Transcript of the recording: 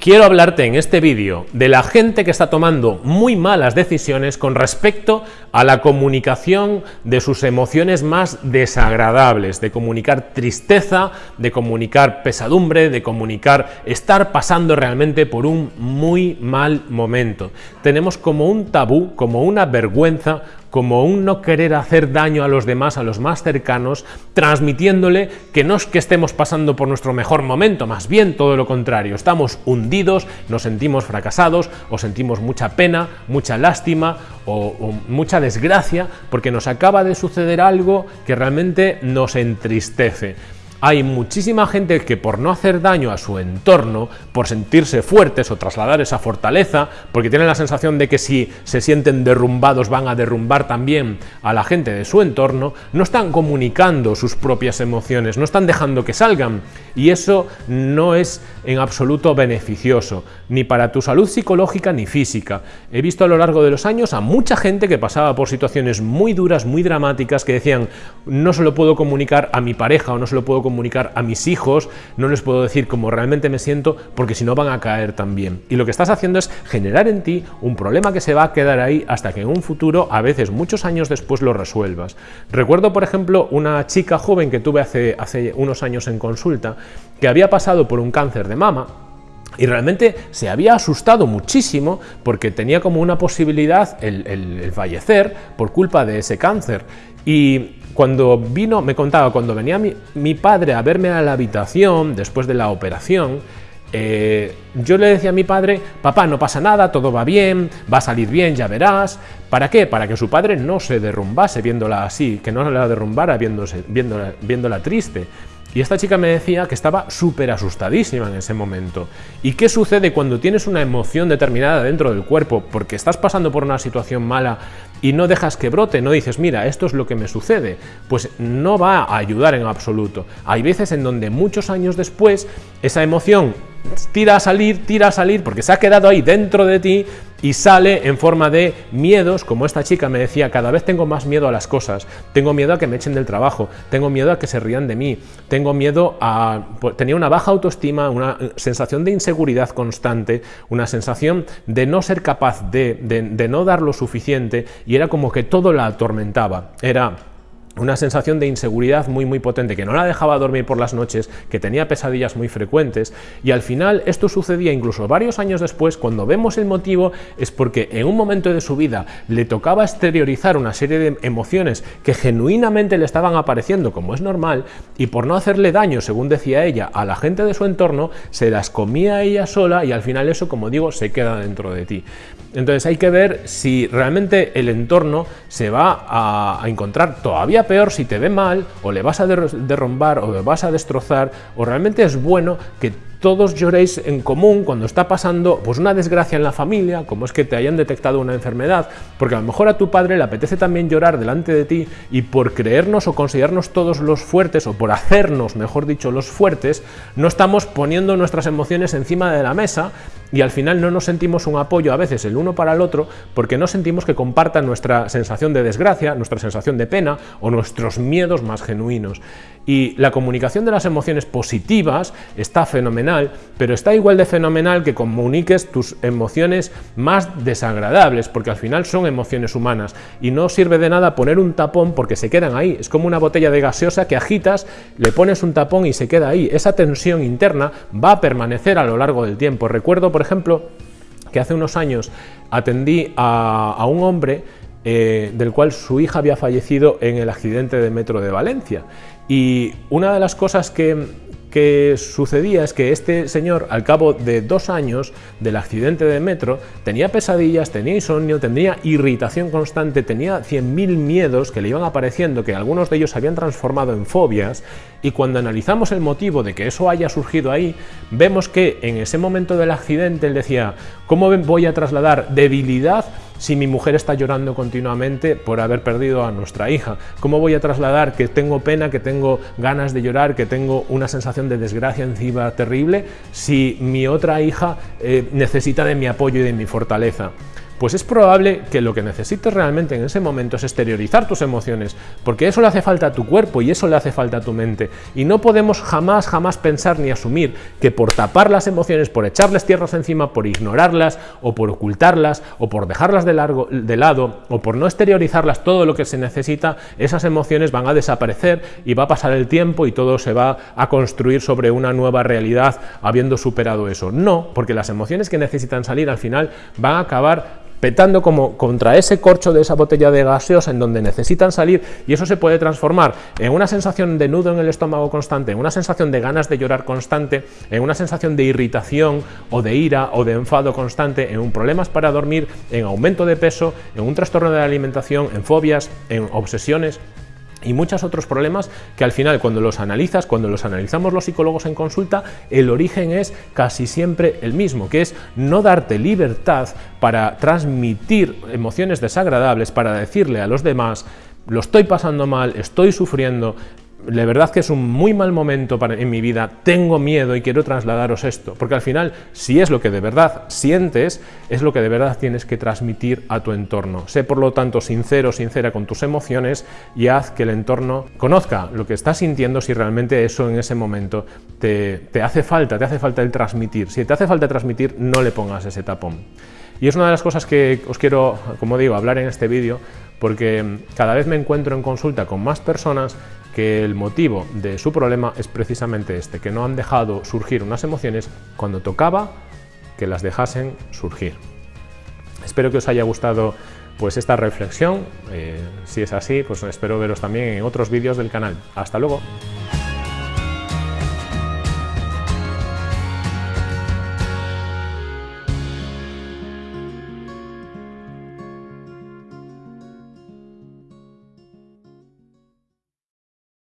Quiero hablarte en este vídeo de la gente que está tomando muy malas decisiones con respecto a la comunicación de sus emociones más desagradables, de comunicar tristeza, de comunicar pesadumbre, de comunicar estar pasando realmente por un muy mal momento. Tenemos como un tabú, como una vergüenza como un no querer hacer daño a los demás, a los más cercanos, transmitiéndole que no es que estemos pasando por nuestro mejor momento, más bien todo lo contrario, estamos hundidos, nos sentimos fracasados o sentimos mucha pena, mucha lástima o, o mucha desgracia porque nos acaba de suceder algo que realmente nos entristece hay muchísima gente que por no hacer daño a su entorno, por sentirse fuertes o trasladar esa fortaleza, porque tienen la sensación de que si se sienten derrumbados van a derrumbar también a la gente de su entorno, no están comunicando sus propias emociones, no están dejando que salgan y eso no es en absoluto beneficioso, ni para tu salud psicológica ni física. He visto a lo largo de los años a mucha gente que pasaba por situaciones muy duras, muy dramáticas, que decían no se lo puedo comunicar a mi pareja o no se lo puedo comunicar a mis hijos, no les puedo decir cómo realmente me siento porque si no van a caer también. Y lo que estás haciendo es generar en ti un problema que se va a quedar ahí hasta que en un futuro, a veces muchos años después, lo resuelvas. Recuerdo, por ejemplo, una chica joven que tuve hace, hace unos años en consulta que había pasado por un cáncer de mama y realmente se había asustado muchísimo porque tenía como una posibilidad el, el fallecer por culpa de ese cáncer. Y cuando vino, me contaba, cuando venía mi, padre a verme a la habitación después de la operación, eh, yo le decía a mi padre, papá, no pasa nada, todo va bien, va a salir bien, ya verás. ¿Para qué? Para que su padre no se derrumbase viéndola así, que no la derrumbara viéndola, viéndola triste. Y esta chica me decía que estaba súper asustadísima en ese momento. ¿Y qué sucede cuando tienes una emoción determinada dentro del cuerpo porque estás pasando por una situación mala y no dejas que brote, no dices, mira, esto es lo que me sucede? Pues no va a ayudar en absoluto. Hay veces en donde muchos años después esa emoción tira a salir, tira a salir, porque se ha quedado ahí dentro de ti y sale en forma de miedos, como esta chica me decía, cada vez tengo más miedo a las cosas, tengo miedo a que me echen del trabajo, tengo miedo a que se rían de mí, tengo miedo a... Pues, tenía una baja autoestima, una sensación de inseguridad constante, una sensación de no ser capaz de, de, de no dar lo suficiente y era como que todo la atormentaba, era una sensación de inseguridad muy muy potente que no la dejaba dormir por las noches, que tenía pesadillas muy frecuentes y al final esto sucedía incluso varios años después cuando vemos el motivo es porque en un momento de su vida le tocaba exteriorizar una serie de emociones que genuinamente le estaban apareciendo como es normal y por no hacerle daño, según decía ella, a la gente de su entorno, se las comía ella sola y al final eso, como digo, se queda dentro de ti. Entonces hay que ver si realmente el entorno se va a, encontrar todavía peor si te ve mal, o le vas a derrumbar, o le vas a destrozar, o realmente es bueno que todos lloréis en común cuando está pasando pues una desgracia en la familia, como es que te hayan detectado una enfermedad, porque a lo mejor a tu padre le apetece también llorar delante de ti y por creernos o considerarnos todos los fuertes o por hacernos, mejor dicho, los fuertes, no estamos poniendo nuestras emociones encima de la mesa y al final no nos sentimos un apoyo a veces el uno para el otro porque no sentimos que compartan nuestra sensación de desgracia, nuestra sensación de pena o nuestros miedos más genuinos. Y la comunicación de las emociones positivas está fenomenal, pero está igual de fenomenal que comuniques tus emociones más desagradables, porque al final son emociones humanas y no sirve de nada poner un tapón porque se quedan ahí. Es como una botella de gaseosa que agitas, le pones un tapón y se queda ahí. Esa tensión interna va a permanecer a lo largo del tiempo. Recuerdo, ejemplo, que hace unos años atendí a, a un hombre eh, del cual su hija había fallecido en el accidente de metro de Valencia. Y una de las cosas que, que sucedía es que este señor, al cabo de dos años del accidente de metro, tenía pesadillas, tenía insomnio, tenía irritación constante, tenía 100.000 miedos que le iban apareciendo, que algunos de ellos se habían transformado en fobias, y cuando analizamos el motivo de que eso haya surgido ahí, vemos que en ese momento del accidente él decía, ¿cómo voy a trasladar debilidad si mi mujer está llorando continuamente por haber perdido a nuestra hija? ¿Cómo voy a trasladar que tengo pena, que tengo ganas de llorar, que tengo una sensación de desgracia encima terrible si mi otra hija eh, necesita de mi apoyo y de mi fortaleza? Pues es probable que lo que necesites realmente en ese momento es exteriorizar tus emociones, porque eso le hace falta a tu cuerpo y eso le hace falta a tu mente. Y no podemos jamás, jamás pensar ni asumir que por tapar las emociones, por echarles tierras encima, por ignorarlas o por ocultarlas o por dejarlas de, largo, de lado o por no exteriorizarlas todo lo que se necesita, esas emociones van a desaparecer y va a pasar el tiempo y todo se va a construir sobre una nueva realidad habiendo superado eso. No, porque las emociones que necesitan salir al final van a acabar petando como contra ese corcho de esa botella de gaseosa en donde necesitan salir y eso se puede transformar en una sensación de nudo en el estómago constante, en una sensación de ganas de llorar constante, en una sensación de irritación o de ira o de enfado constante, en un problemas para dormir, en aumento de peso, en un trastorno de la alimentación, en fobias, en obsesiones y muchos otros problemas que al final cuando los analizas, cuando los analizamos los psicólogos en consulta, el origen es casi siempre el mismo, que es no darte libertad para transmitir emociones desagradables, para decirle a los demás, lo estoy pasando mal, estoy sufriendo, de verdad que es un muy mal momento para, en mi vida, tengo miedo y quiero trasladaros esto, porque al final, si es lo que de verdad sientes, es lo que de verdad tienes que transmitir a tu entorno. Sé por lo tanto sincero, sincera con tus emociones y haz que el entorno conozca lo que estás sintiendo si realmente eso en ese momento te, te hace falta, te hace falta el transmitir. Si te hace falta transmitir, no le pongas ese tapón. Y es una de las cosas que os quiero, como digo, hablar en este vídeo, porque cada vez me encuentro en consulta con más personas que el motivo de su problema es precisamente este, que no han dejado surgir unas emociones cuando tocaba que las dejasen surgir. Espero que os haya gustado pues esta reflexión, eh, si es así, pues espero veros también en otros vídeos del canal. ¡Hasta luego!